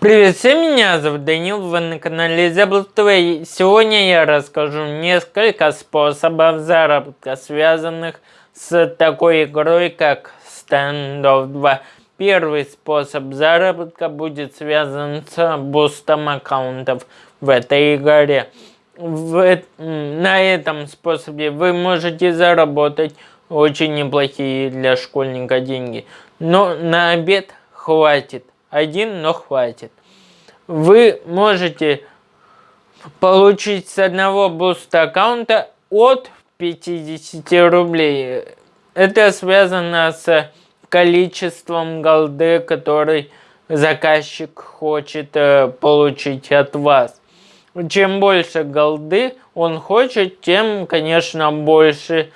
Привет всем, меня зовут Данил, вы на канале Zebra TV. Сегодня я расскажу несколько способов заработка, связанных с такой игрой, как Standoff 2. Первый способ заработка будет связан с бустом аккаунтов в этой игре. В, на этом способе вы можете заработать очень неплохие для школьника деньги. Но на обед хватит один, но хватит. Вы можете получить с одного буста аккаунта от 50 рублей. Это связано с количеством голды, который заказчик хочет э, получить от вас. Чем больше голды он хочет, тем, конечно, больше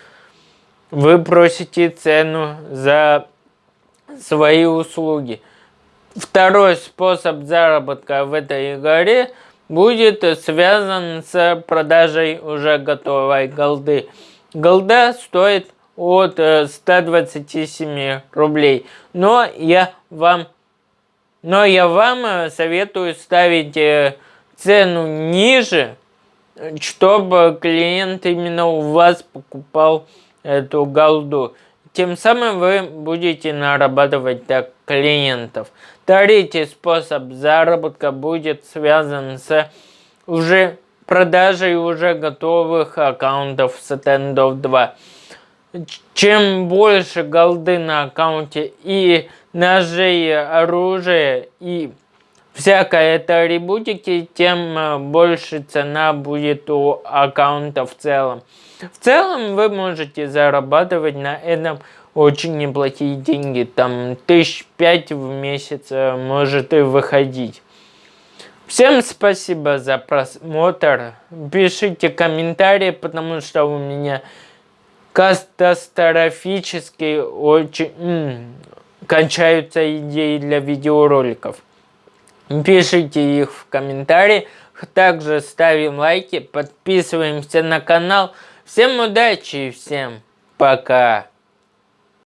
вы просите цену за свои услуги. Второй способ заработка в этой игре будет связан с продажей уже готовой голды. Голда стоит от 127 э, рублей. Но я вам, но я вам советую ставить э, цену ниже, чтобы клиент именно у вас покупал эту голду. Тем самым вы будете нарабатывать так клиентов. Третий способ заработка будет связан с уже продажей уже готовых аккаунтов с Standoff 2. Чем больше голды на аккаунте и ножей, оружия и всякой этой атрибутики, тем э, больше цена будет у аккаунта в целом. В целом вы можете зарабатывать на этом очень неплохие деньги, там тысяч пять в месяц э, может и выходить. Всем спасибо за просмотр, пишите комментарии, потому что у меня катастрофически очень кончаются идеи для видеороликов. Пишите их в комментарии, также ставим лайки, подписываемся на канал. Всем удачи и всем пока!